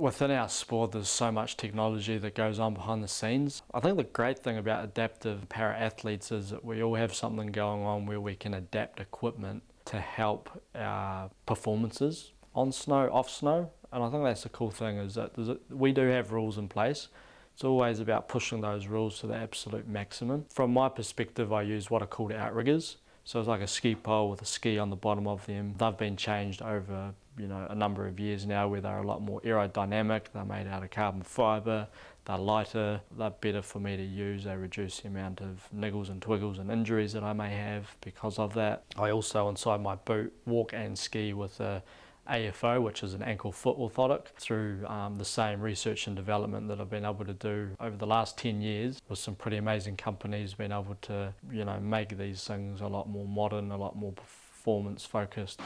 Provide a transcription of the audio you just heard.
Within our sport, there's so much technology that goes on behind the scenes. I think the great thing about adaptive para athletes is that we all have something going on where we can adapt equipment to help our performances on snow, off snow. And I think that's the cool thing is that a, we do have rules in place. It's always about pushing those rules to the absolute maximum. From my perspective, I use what are called outriggers. So it's like a ski pole with a ski on the bottom of them. They've been changed over you know a number of years now where they're a lot more aerodynamic. They're made out of carbon fibre. They're lighter. They're better for me to use. They reduce the amount of niggles and twiggles and injuries that I may have because of that. I also inside my boot walk and ski with a AFO, which is an ankle foot orthotic, through um, the same research and development that I've been able to do over the last 10 years with some pretty amazing companies, being able to, you know, make these things a lot more modern, a lot more performance focused.